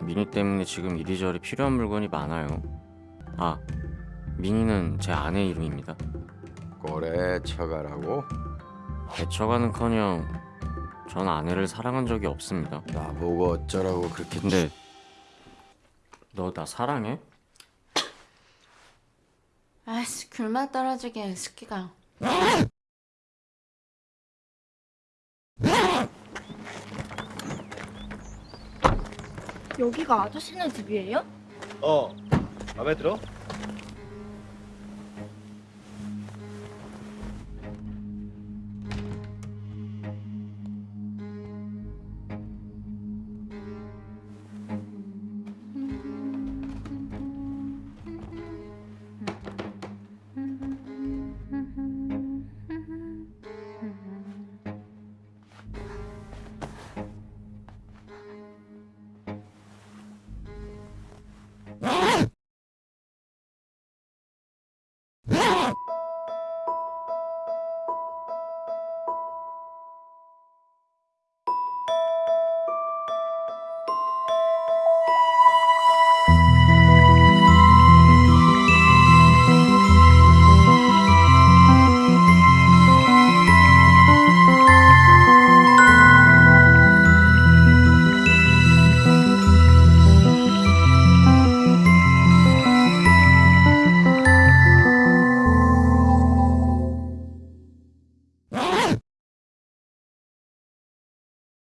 미니 때문에 지금 이리저리 필요한 물건이 많아요. 아, 미니는 제 아내 이름입니다. 꼬레 처가라고? 애처가는커녕 전 아내를 사랑한 적이 없습니다. 나보고 어쩌라고 그렇게 근데 너 나 사랑해? 아이씨 귤맛 떨어지게 스키가 여기가 아저씨네 집이에요? 어, 마음에 들어?